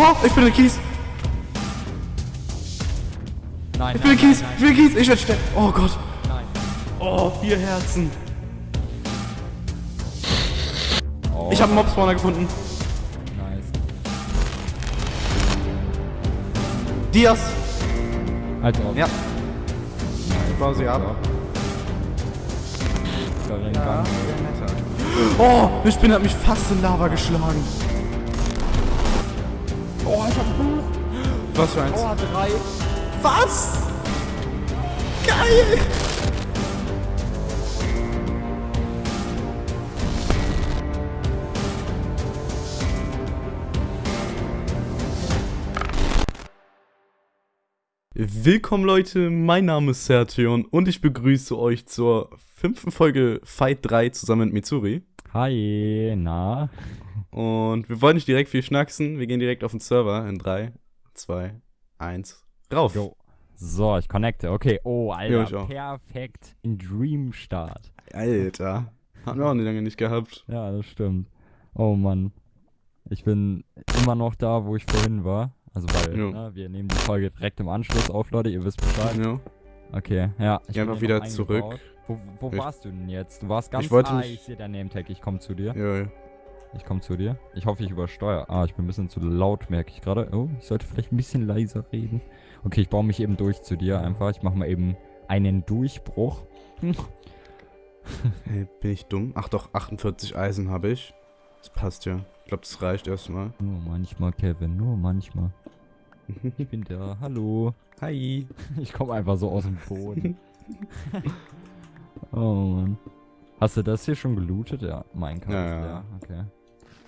Oh, ich bin in Kies. Nein, Ich bin in nein, Kies. nein, Ich bin in Kies. Ich werde sterben. Oh Gott. nein, Oh, vier Herzen. Oh, Ich habe einen Mob-Spawner gefunden. Nice. Dias. Halt drauf. Ja. Nice. Bau sie ab. Ja. Oh, eine Spinne hat mich fast in Lava geschlagen. Oh, ich hab ein Buch. Was für eins? Oh, drei. Was? Geil. Willkommen Leute, mein Name ist Sertion und ich begrüße euch zur fünften Folge Fight 3 zusammen mit Mitsuri. Hi, na? Und wir wollen nicht direkt viel schnacksen, wir gehen direkt auf den Server in 3, 2, 1, rauf. Jo. So, ich connecte. Okay. Oh, Jo, ich Alter. auch. Perfekt. In Dream Start. Alter, haben wir auch nicht lange nicht gehabt. Ja, das stimmt. Oh Mann. Ich bin immer noch da, wo ich vorhin war. Also weil, Jo. ne, wir nehmen die Folge direkt im Anschluss auf, Leute. Ihr wisst Bescheid. Ja. Okay, ja. Geh bin einfach wieder zurück. Wo, wo Ich- warst du denn jetzt? Du warst ganz wollte ah, mich- ich sehe dein Name-Tag. Ich komme zu dir. Ja, ja. Ich komme zu dir. Ich hoffe, ich übersteuere. Ah, ich bin ein bisschen zu laut, merke ich gerade. Oh, ich sollte vielleicht ein bisschen leiser reden. Okay, ich baue mich eben durch zu dir einfach. Ich mache mal eben einen Durchbruch. Hey, bin ich dumm? Ach doch, 48 Eisen habe ich. Das passt ja. Ich glaube, das reicht erstmal. Nur manchmal, Kevin, nur manchmal. Ich bin da. Hallo. Hi. Ich komme einfach so aus dem Boden. oh Mann. Hast du das hier schon gelootet? Ja, mein Kampf. Ja, ja. Ja, okay.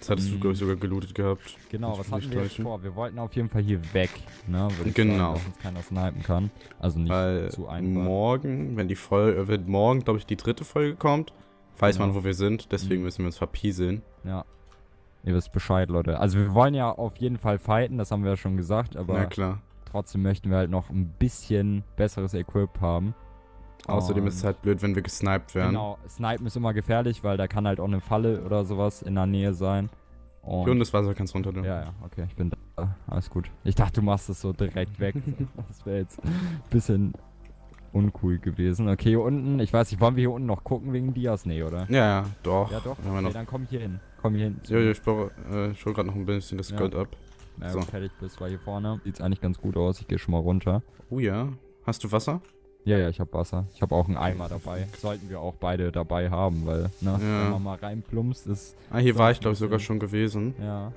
Das hattest du, glaube ich, sogar gelootet gehabt. Genau, was hatten wir jetzt vor? Wir wollten auf jeden Fall hier weg, ne? Würde ich Genau. Sagen, dass uns keiner snipen kann. Also nicht Weil zu einfach. morgen, wenn die Folge, wenn morgen, glaube ich, die dritte Folge kommt, weiß man, Genau. wo wir sind. Deswegen Mhm. müssen wir uns verpieseln. Ja. Ihr wisst Bescheid, Leute. Also wir wollen ja auf jeden Fall fighten, das haben wir ja schon gesagt, aber trotzdem möchten wir halt noch ein bisschen besseres Equip haben. Außerdem ist es halt blöd, wenn wir gesniped werden. Genau, Snipen ist immer gefährlich, weil da kann halt auch eine Falle oder sowas in der Nähe sein. Und Und das Wasser kannst runter tun. ja, ja, okay, ich bin da. Alles gut. Ich dachte, du machst es so direkt weg. das wäre jetzt ein bisschen uncool gewesen. Okay, hier unten, ich weiß nicht, wollen wir hier unten noch gucken wegen Dias? Nee, oder? Ja, ja, doch. Ja, doch. Wir Okay, dann komm hier hin. Komm hier hin. Jo, jo, ich äh, ich hol gerade noch ein bisschen das Ja. Gold ab. Na, so. fertig bist, weil hier vorne sieht's eigentlich ganz gut aus. Ich gehe schon mal runter. Oh ja. Hast du Wasser? Ja, ja, ich habe Wasser. Ich habe auch einen Eimer dabei. Sollten wir auch beide dabei haben, weil, ne, Ja. wenn man mal reinplumpst, ist, Ah, hier war ich, glaube ich, sogar schon gewesen. ja.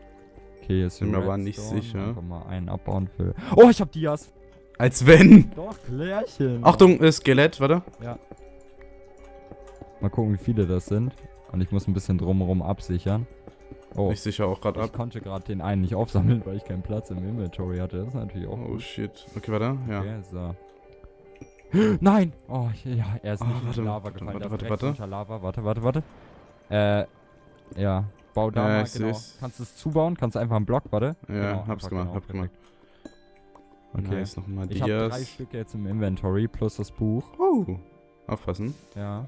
Okay, Bin hier mir aber nicht sicher. Einfach mal einen abbauen für... Oh, ich hab Dias! Als wenn. Doch, Klärchen! Achtung, äh, Skelett, warte. Ja. Mal gucken, wie viele das sind. Und ich muss ein bisschen drumherum absichern. Oh, Ich sicher auch gerade ich ab. konnte gerade den einen nicht aufsammeln, weil ich keinen Platz im Inventory hatte. Das ist natürlich auch Oh gut. shit. Okay, warte. Ja. Okay, so. Nein! Oh, ja, er ist Oh, nicht in warte, die Lava gefallen. warte, warte, warte. unter Lava. Warte, warte, warte. Äh, ja. Bau da Ja, mal, genau. seh's. Kannst du es zubauen? Kannst du einfach einen Block, warte? Ja, Genau, hab's gemacht, genau, hab gemacht. Okay. Nice, nochmal Ich habe drei Dias. Stücke jetzt im Inventory plus das Buch. Oh. Aufpassen. Ja.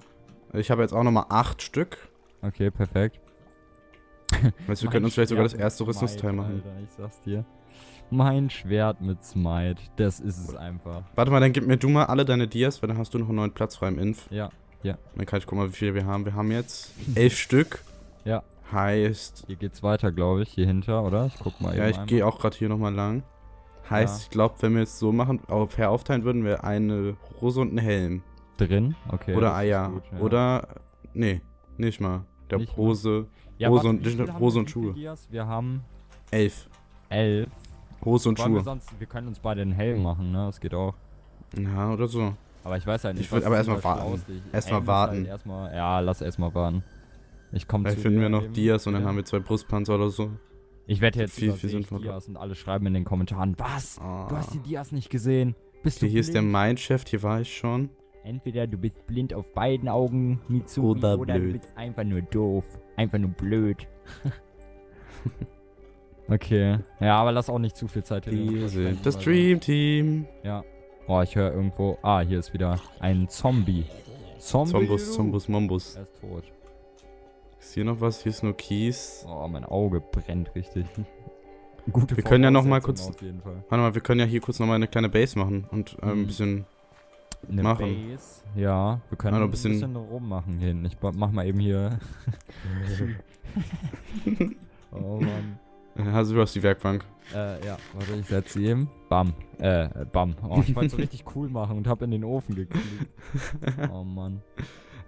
Ich habe jetzt auch nochmal acht Stück. Okay, perfekt. Weißt du, wir können uns vielleicht sogar das erste Rüstungsteil machen. Alter, ich sag's dir. Mein Schwert mit Smite. Das ist es einfach. Warte mal, dann gib mir du mal alle deine Dias, weil dann hast du noch einen neuen Platz frei im Inf. Ja. Dann kann ich gucken, wie viele wir haben. Wir haben jetzt elf Stück. Ja. Heißt, Hier geht's weiter, glaube ich. Hier hinter, oder? Ich guck mal ja, ich gehe auch gerade hier nochmal lang. Heißt, Ja. ich glaube, wenn wir es so machen, auf fair aufteilen würden, wir eine Hose und einen Helm. Drin? Okay. Oder Eier. gut, ja. Oder, nee, nicht mal. Der Nicht? Hose, ja, Hose warte, und- Hose und Schuhe. Dias? Wir haben elf. elf. Hose und Wollen wir Schuhe. sonst, wir können uns beide einen Helm machen, ne? Das geht auch. Ja, oder so. Aber ich weiß halt nicht, Ich würd was aber erstmal warten. Erstmal ist warten. Halt erstmal, ja, lass erstmal warten. Ich komme Vielleicht finden wir noch. Dias und dann Ja. haben wir zwei Brustpanzer oder so. Ich werde jetzt viel- viel, sinnvoller. Dias und alle schreiben in den Kommentaren, was? Ah. Du hast die Dias nicht gesehen. Bist Okay, du hier ist der blind? Mindshift, hier war ich schon. Entweder du bist blind auf beiden Augen, Mitsuri, Oder oder, du bist einfach nur doof. Einfach nur blöd. okay. Ja, aber lass auch nicht zu viel Zeit sind das weil- Dream Team. Ja. Oh, ich höre irgendwo. Ah, hier ist wieder ein Zombie. Zombie. Zombus? Zombus, Mombus. Er ist tot. Ist hier noch was? Hier ist nur Kies. Oh, mein Auge brennt richtig. gute Wir können ja noch mal kurz- Auf jeden Fall. Warte mal, wir können ja hier kurz nochmal eine kleine Base machen und ähm, ein Mhm. bisschen. Eine Machen. Base. Ja, wir können Ja, noch ein ein bisschen, bisschen- rummachen hinten. Ich mach mal eben hier. oh Mann. Äh, Also du hast die Werkbank. Äh, ja, warte, ich setze sie eben. Bam. Äh, äh, bam. Oh, ich wollte so richtig cool machen und hab in den Ofen geklickt. Oh Mann.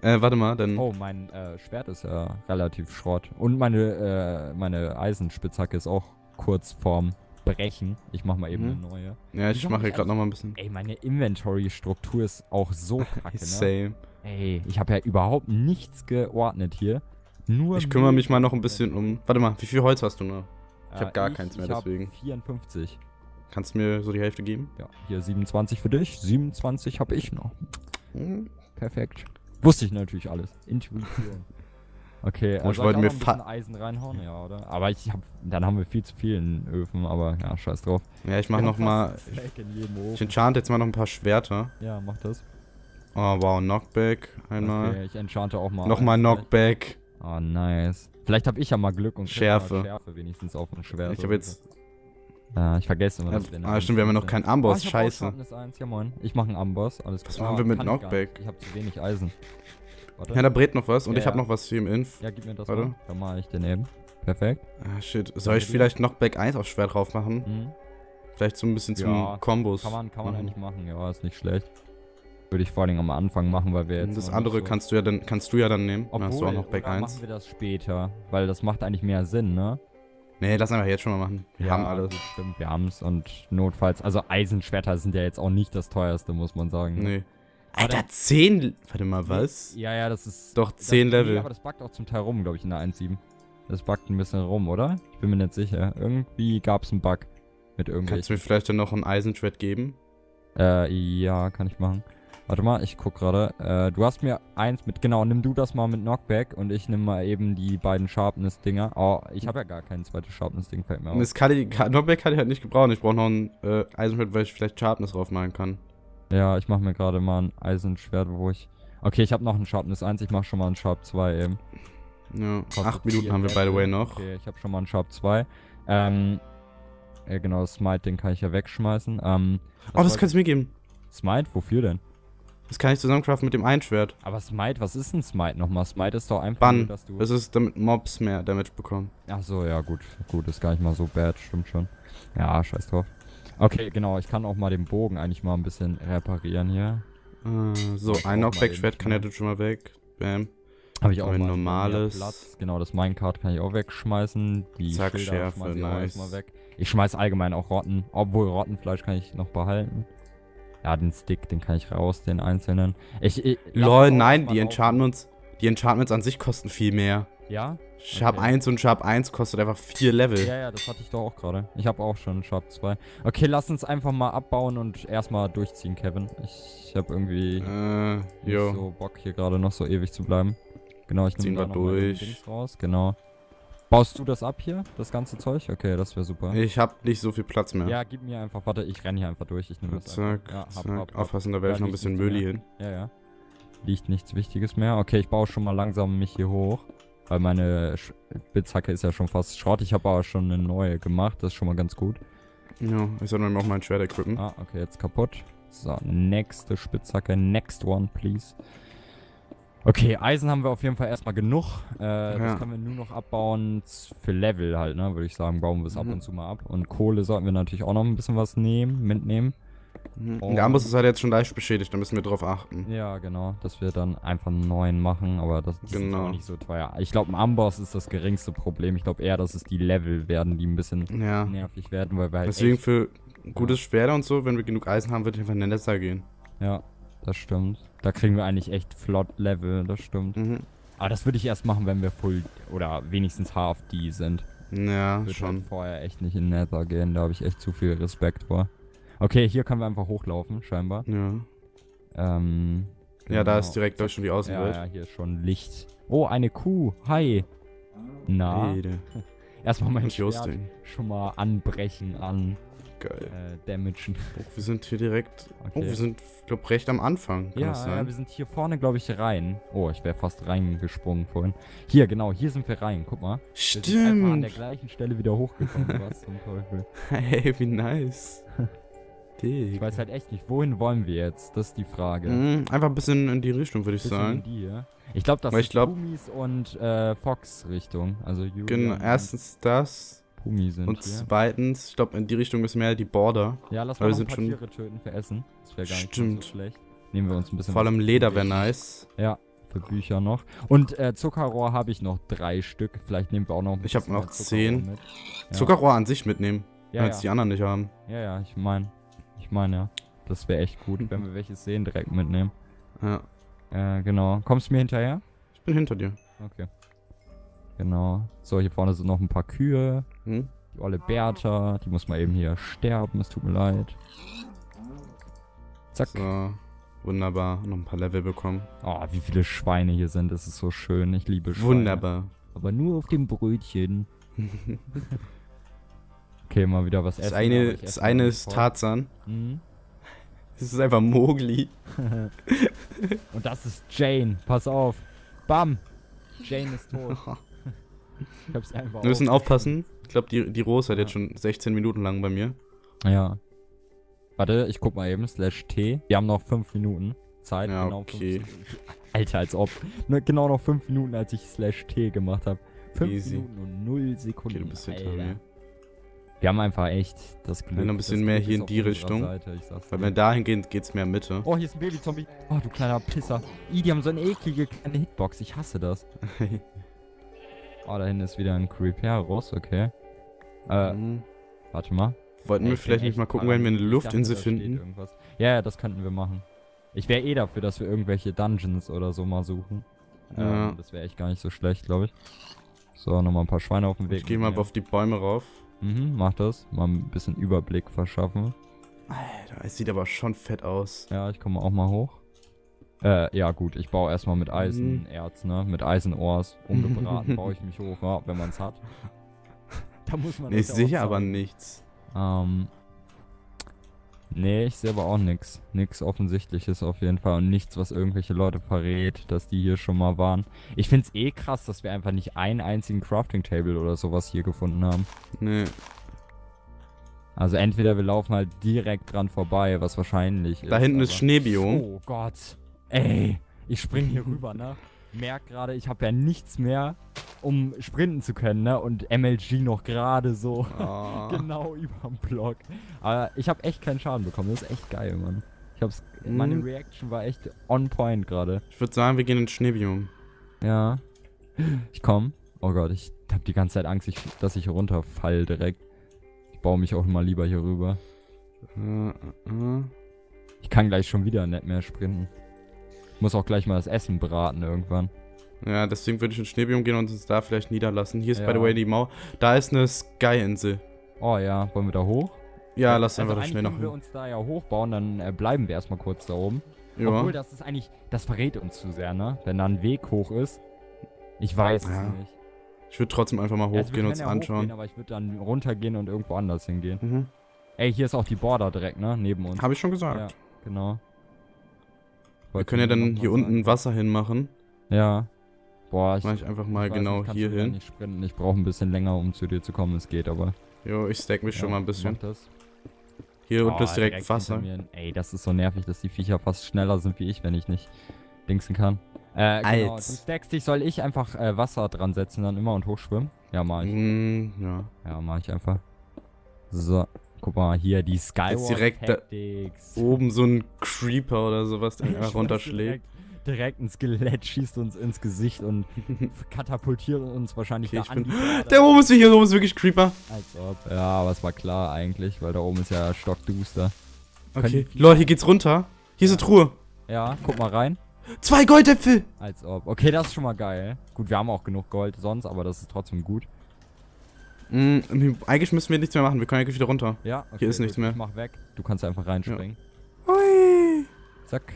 Äh, warte mal, dann. Oh, mein äh, Schwert ist ja relativ Schrott. Und meine, äh, meine Eisenspitzhacke ist auch kurz vorm Brechen. Ich mach mal eben Mhm. eine neue. Ja, ich Wieso mache hier ich gerade nochmal ein bisschen. Ey, meine Inventory-Struktur ist auch so kacke, ne? Same. Ey, ich habe ja überhaupt nichts geordnet hier. Nur Ich kümmere mich mal noch ein bisschen um. Warte mal, wie viel Holz hast du noch? ich hab Äh, gar keins mehr, ich deswegen. 54. Kannst du mir so die Hälfte geben? Ja, hier 27 für dich, 27 habe ich noch. Hm. Perfekt. Wusste ich natürlich alles. Intuition. Okay, Oh, ich wollte mir ein Eisen reinhauen, ja, oder? Aber ich hab, dann haben wir viel zu viel in Öfen, aber ja, scheiß drauf. Ja, ich mach noch mal. Ich Ofen. enchant jetzt mal noch ein paar Schwerter. Ja, mach das. Oh, wow, Knockback. Einmal. Okay, ich enchante auch mal. Nochmal Knockback. Oh, nice. Vielleicht habe ich ja mal Glück und Schärfe. Schärfe wenigstens auf dem Schwert. Ich habe jetzt. Ja, ich vergesse immer, dass wir ah, stimmt, wir haben ja noch keinen Amboss. ich hab auch Scheiße. Sharpness 1. Ja. Ich mache einen Amboss. Alles Was machen wir mit ich Knockback? nicht. Ich habe zu wenig Eisen. Warte. Ja, da brät noch was und Ja, ich habe ja. noch was hier im Inf. Ja, gib mir das Warte. mal. Dann mache ich den eben. Perfekt. Ah, shit. Soll ich vielleicht Knockback 1 aufs Schwert drauf machen? Mhm. Vielleicht so ein bisschen zum Ja, Kombos. Kann man, kann man machen. eigentlich machen. Ja, ist nicht schlecht. Würde ich vor allem am Anfang machen, weil wir jetzt. Das noch andere so kannst du ja dann kannst du ja dann nehmen. Dann Obwohl, hast du auch noch Back oder 1. machen wir das später, weil das macht eigentlich mehr Sinn, ne? Nee, lass einfach jetzt schon mal machen. Wir haben alles. Stimmt, wir haben's und notfalls, also Eisenschwerter sind ja jetzt auch nicht das teuerste, muss man sagen. ne? Nee. Alter, dann- 10. Warte mal, was? Ja, ja, das ist. Doch, das, 10 Nee, Level. aber das buggt auch zum Teil rum, glaube ich, in der 1.7. Das buggt ein bisschen rum, oder? Ich bin mir nicht sicher. Irgendwie gab's einen Bug mit Kannst du irgendwelchen. mir vielleicht dann noch ein Eisenschwert geben? Äh, ja, kann ich machen. Warte mal, ich guck gerade. Äh, du hast mir eins mit, genau, nimm du das mal mit Knockback und ich nimm mal eben die beiden Sharpness-Dinger. Oh, ich habe ja gar kein zweites Sharpness-Ding, fällt mir auf. das kann ich, Knockback kann ich halt nicht gebrauchen. Ich brauche noch ein äh, Eisenschwert, weil ich vielleicht Sharpness drauf machen kann. Ja, ich mache mir gerade mal ein Eisenschwert, wo ich. Okay, ich habe noch ein Sharpness 1, ich mache schon mal ein Sharp 2 eben. Ja, Kostet acht Minuten vier haben wir by the way noch. Okay, ich habe schon mal einen Sharp 2. Ähm, ja genau, Smite, den kann ich ja wegschmeißen. Ähm, Oh, das kannst du mir geben. Smite, wofür denn? Das kann ich zusammencraften mit dem Einschwert. Aber Smite, was ist ein Smite nochmal? Smite ist doch einfach Bann. nur, dass du... Das ist, damit Mobs mehr Damage bekommen. Ach so, ja gut. Gut, ist gar nicht mal so bad, stimmt schon. Ja, scheiß drauf. Okay, genau, ich kann auch mal den Bogen eigentlich mal ein bisschen reparieren hier. Äh, so, ein mal Knockback-Schwert kann ja das schon mal weg. Bam. Habe ich auch Ein mal normales. Platz. Genau, das Minecart kann ich auch wegschmeißen. Die Zack, Schilder Schärfe, ich nice. erstmal weg. Ich schmeiß allgemein auch Rotten. Obwohl Rottenfleisch kann ich noch behalten. Ja, den Stick, den kann ich raus, den einzelnen. Ich, ich Lol, nein, die. Enchantments, die Enchantments an sich kosten viel mehr. Ja? Sharp Okay. 1 und Sharp 1 kostet einfach 4 Level. Ja, ja, das hatte ich doch auch gerade. Ich habe auch schon Sharp 2. Okay, lass uns einfach mal abbauen und erstmal durchziehen, Kevin. Ich habe irgendwie Äh, nicht so Bock, hier gerade noch so ewig zu bleiben. Genau, ich nehme da noch durch. Dings raus. Genau. Baust du das ab hier, das ganze Zeug? Okay, das wäre super. Ich hab nicht so viel Platz mehr. Ja, gib mir einfach, warte, ich renne hier einfach durch. Ich nehme das zack. Ja, hab, zack. hab, hab. Aufpassen, da werfe ich noch ein bisschen Müll hin. Ja, ja. Liegt nichts Wichtiges mehr. Okay, ich baue schon mal langsam mich hier hoch. Weil meine Spitzhacke ist ja schon fast Schrott. Ich habe aber schon eine neue gemacht. Das ist schon mal ganz gut. Ja, ich soll mir auch mein Schwert equippen. Ah, okay, jetzt kaputt. So, nächste Spitzhacke. Next one, please. Okay, Eisen haben wir auf jeden Fall erstmal genug. Äh, Ja. Das können wir nur noch abbauen für Level halt, ne? Würde ich sagen, bauen wir es ab Mhm. und zu mal ab. Und Kohle sollten wir natürlich auch noch ein bisschen was nehmen, mitnehmen. Mhm. Und- Der Amboss ist halt jetzt schon leicht beschädigt, da müssen wir drauf achten. Ja, genau, dass wir dann einfach einen neuen machen, aber das ist Genau. auch nicht so teuer. Ich glaube, ein Amboss ist das geringste Problem. Ich glaube eher, dass es die Level werden, die ein bisschen Ja. nervig werden, weil wir halt Deswegen echt, für gutes Schwert und so, wenn wir genug Eisen haben, wird einfach in den Netzer gehen. Ja, das stimmt. Da kriegen wir eigentlich echt flott Level, das stimmt. Mhm. Aber das würde ich erst machen, wenn wir full oder wenigstens HFD sind. Ja, Würde schon. halt vorher echt nicht in Nether gehen, da habe ich echt zu viel Respekt vor. Okay, hier können wir einfach hochlaufen, scheinbar. Ja. Ähm, Ja, da genau. ist direkt durch schon die Ja, Außenwelt. ja, hier ist schon Licht. Oh, eine Kuh. Hi. Na, Ede. erstmal mein Schwert schon mal anbrechen an Geil. äh, damagen. Oh, wir sind hier direkt. Oh, Okay. wir sind, ich glaube, recht am Anfang. Kann Ja, das ja, sein? wir sind hier vorne, glaube ich, rein. Oh, ich wäre fast reingesprungen vorhin. Hier, genau, hier sind wir rein. Guck mal. Wir sind einfach an der Stimmt. gleichen Stelle wieder hochgekommen. Was zum Teufel. Hey, wie nice. Dig. Ich weiß halt echt nicht, wohin wollen wir jetzt? Das ist die Frage. Mm, einfach ein bisschen in die Richtung, würde ich sagen. Ich glaube, das Weil ist glaub- Pumis und äh, Fox Richtung. Also Genau, erstens das. Pumi sind Und hier. zweitens, ich glaube, in die Richtung ist mehr die Border. Ja, lass mal wir sind schon- Tiere töten für Essen. Das wäre gar nicht Stimmt. so schlecht. Nehmen wir uns ein bisschen Vor allem Leder wäre nice. Ja, für Bücher noch. Und äh, Zuckerrohr habe ich noch drei Stück. Vielleicht nehmen wir auch noch ein Ich hab bisschen noch Zuckerrohr zehn. Mit. Ja. Zuckerrohr an sich mitnehmen, Ja, als ja. die anderen nicht haben. ja, ja, ich meine. Ich meine. Das wäre echt gut, wenn wir welches sehen, direkt mitnehmen. Ja. Äh, genau. Kommst du mir hinterher? Ich bin hinter dir. Okay. Genau. So, hier vorne sind noch ein paar Kühe. Hm? Die olle Bertha, die muss mal eben hier sterben, es tut mir leid. Zack. So. Wunderbar. Noch ein paar Level bekommen. Oh, wie viele Schweine hier sind, das ist so schön. Ich liebe Schweine. Wunderbar. Aber nur auf dem Brötchen. Okay, mal wieder was Das essen. eine, das eine ist. Tarzan. Mhm. Das ist einfach Mowgli. Und das ist Jane. Pass auf. Bam. Jane ist tot. Ich hab's einfach Wir müssen auf- aufpassen. Ich glaube, die, die Rose hat Ja. jetzt schon 16 Minuten lang bei mir. Ja. Warte, ich guck mal eben. Slash T. Wir haben noch 5 Minuten Zeit. Ja, genau okay. Alter, als ob. Ne, genau noch 5 Minuten, als ich Slash T gemacht habe. 5 Easy. Minuten und 0 Sekunden. Okay, du bist hinter mir. Wir haben einfach echt das Glück. noch ein bisschen mehr Glück hier in die Richtung. Seite, ich sag's Weil wenn dahin geht, geht's mehr Mitte. Oh, hier ist ein Babyzombie. Oh, du kleiner Pisser. Ih, die haben so eine eklige kleine Hitbox. Ich hasse das. Oh, da hinten ist wieder ein Creeperus, okay. Äh, Mhm. warte mal. Wollten wir vielleicht nicht mal gucken, wenn wir eine Luftinsel finden? Ja, ja, das könnten wir machen. Ich wäre eh dafür, dass wir irgendwelche Dungeons oder so mal suchen. Ja. Ähm, das wäre echt gar nicht so schlecht, glaube ich. So, nochmal ein paar Schweine auf dem Weg. Ich gehe mal auf die Bäume rauf. Mhm, mach das. Mal ein bisschen Überblick verschaffen. Alter, es sieht aber schon fett aus. Ja, ich komme auch mal hoch. Äh, ja gut, ich baue erstmal mit Eisenerz, ne? Mit Eisenohrs. Ungebraten baue ich mich hoch, ja, wenn man es hat. Da muss man Nee, ich sehe aber nichts. Ähm. Nee, ich sehe aber auch nix. Nix Offensichtliches auf jeden Fall. Und nichts, was irgendwelche Leute verrät, dass die hier schon mal waren. Ich find's eh krass, dass wir einfach nicht einen einzigen Crafting Table oder sowas hier gefunden haben. Nee. Also entweder wir laufen halt direkt dran vorbei, was wahrscheinlich ist. Da hinten ist Schneebiom. Oh Gott. Ey, ich spring hier rüber, ne? Merk gerade, ich habe ja nichts mehr, um sprinten zu können, ne? Und MLG noch gerade so Ah. genau überm Block. Aber ich habe echt keinen Schaden bekommen. Das ist echt geil, Mann. Ich hab's. Meine Mhm. Reaction war echt on point gerade. Ich würde sagen, wir gehen ins Schneebiom. Ja. Ich komm. Oh Gott, ich hab die ganze Zeit Angst, ich, dass ich runterfall direkt. Ich baue mich auch mal lieber hier rüber. Äh, äh, äh. Ich kann gleich schon wieder nicht mehr sprinten. Ich muss auch gleich mal das Essen braten irgendwann. Ja, deswegen würde ich ins Schneebiom gehen und uns da vielleicht niederlassen. Hier ist, by Ja. the way, die Mauer. Da ist eine Sky-Insel. Oh ja, wollen wir da hoch? Ja, lass also einfach da eigentlich schnell noch können wir uns da ja hochbauen, dann äh, bleiben wir erstmal kurz da oben. Ja. Obwohl, das ist eigentlich, das verrät uns zu sehr, ne? Wenn da ein Weg hoch ist. Ich weiß Ja, es nicht. Ich würde trotzdem einfach mal also hochgehen und uns anschauen. Hochgehen, aber ich würde dann runtergehen und irgendwo anders hingehen. Mhm. Ey, hier ist auch die Border direkt, ne? Neben uns. Habe ich schon gesagt. Ja, genau. Wir können ja dann hier unten Wasser hinmachen. Ja. Boah, ich, Mach ich einfach mal ich genau nicht, hier du hin. nicht sprinten. Ich brauche ein bisschen länger, um zu dir zu kommen. Es geht aber. Jo, ich stack mich schon Ja, mal ein bisschen. Hier unten Oh, ist direkt, Wasser. hinter mir. Ey, das ist so nervig, dass die Viecher fast schneller sind wie ich, wenn ich nicht dingsen kann. Äh, genau. Du Als. stackst dich, soll ich einfach äh, Wasser dran setzen dann immer und hochschwimmen? Ja, mach ich. Mm, ja. Ja, mach ich einfach. So, guck mal, hier die Skyward direkt da- Tactics. Oben so ein Creeper oder sowas, der einfach runterschlägt. Direkt, direkt ein Skelett schießt uns ins Gesicht und katapultiert uns wahrscheinlich Okay, da an. Der oben ist hier oben ist wirklich Creeper. Als ob. Ja, aber es war klar eigentlich, weil da oben ist ja stockduster. Okay. Leute, hier geht's runter. Hier ist eine Truhe. Ja, guck mal rein. Zwei Goldäpfel. Als ob. Okay, das ist schon mal geil. Gut, wir haben auch genug Gold sonst, aber das ist trotzdem gut. Mm, eigentlich müssen wir nichts mehr machen. Wir können eigentlich wieder runter. Ja, okay, ist nichts mehr. Ich mach weg. Du kannst einfach reinspringen. Hui. Zack.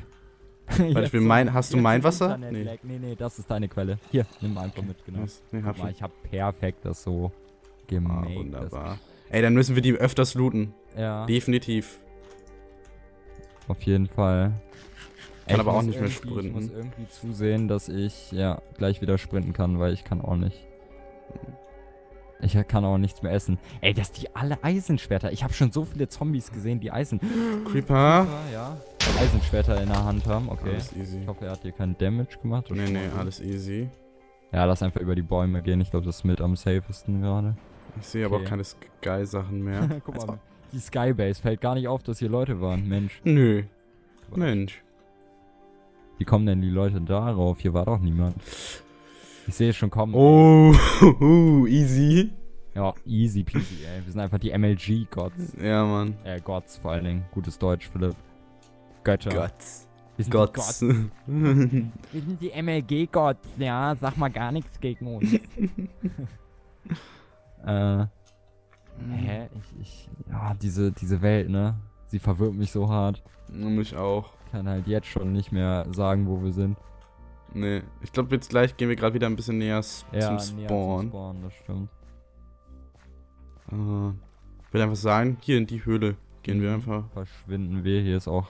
Warte, ich will mein, hast du mein Wasser? Nee. Nee. nee, das ist deine Quelle. Hier, nimm einfach mit, genau. Was? Nee, hab mal, ich. ich hab perfekt das so Ah, gemacht. wunderbar. Ey, dann müssen wir die öfters looten. Ja, Definitiv. auf jeden Fall. Kann ich aber auch nicht mehr irgendwie- Ich muss sprinten. irgendwie zusehen, dass ich ja gleich wieder sprinten kann, weil ich kann auch nicht. Ich kann auch nichts mehr essen. Ey, dass die alle Eisenschwerter. Ich habe schon so viele Zombies gesehen, die Eisen. Creeper. Ja. Eisenschwerter in der Hand haben. Okay. Alles easy. Ich hoffe, er hat dir keinen Damage gemacht. Nee, nee, alles easy. Ja, lass einfach über die Bäume gehen. Ich glaube, das ist mit am safesten gerade. Ich sehe aber Okay. auch keine Sky-Sachen mehr. Guck mal, ob- die Skybase fällt gar nicht auf, dass hier Leute waren. Mensch. Nö. Mensch. Wie kommen denn die Leute darauf? Hier war doch niemand. Ich sehe es schon kommen. Oh, easy. Ja, easy peasy, ey. Wir sind einfach die MLG-Gods. Ja, Mann. Äh, Gods vor allen Dingen. Gutes Deutsch, Philipp. Götter. Gotts. Wir sind die Gods. Wir sind die MLG-Gods. Ja, sag mal gar nichts gegen uns. äh. Hä? Ich, ich. Ja, diese, diese Welt, ne? Sie verwirrt mich so hart. Mich auch. Ich kann halt jetzt schon nicht mehr sagen, wo wir sind. Nee. Ich glaube, jetzt gleich gehen wir gerade wieder ein bisschen näher Ja, zum näher Spawn. zum Spawn, das stimmt. Äh, ich will einfach sagen, hier in die Höhle gehen wir Mhm. einfach. Verschwinden wir. Hier ist auch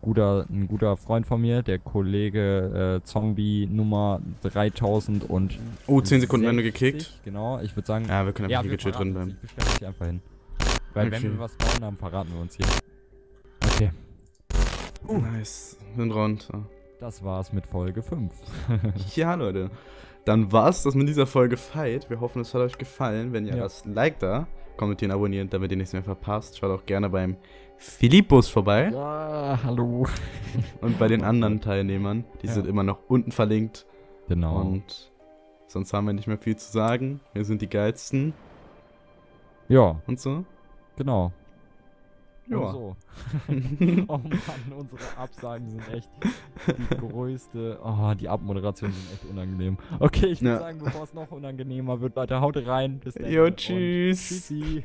guter, ein guter Freund von mir, der Kollege äh, Zombie Nummer 3000 und. Oh, 10 Sekunden wir gekickt. Genau, ich würde sagen. Ja, wir können einfach hier wir gechillt drin bleiben. Ich bestelle mich einfach hin. Weil Okay. wenn wir was bauen haben, verraten wir uns hier. Okay, Nice. Sind runter. Das war's mit Folge 5. Ja, Leute. Dann war's das mit dieser Folge Fight. Wir hoffen, es hat euch gefallen. Wenn ihr Ja. ein Like da, kommentieren, abonnieren, damit ihr nichts mehr verpasst. Schaut auch gerne beim Philippus vorbei ja, hallo. und bei den anderen Teilnehmern. Die Ja. sind immer noch unten verlinkt. Genau. Und sonst haben wir nicht mehr viel zu sagen. Wir sind die geilsten ja, und so. genau. Ja. so. Oh Mann, unsere Absagen sind echt die größte. Oh, die Abmoderationen sind echt unangenehm. Okay, ich würde Ja. sagen, bevor es noch unangenehmer wird, Leute, haut rein. Bis dann. Jo, tschüss. Tschüssi.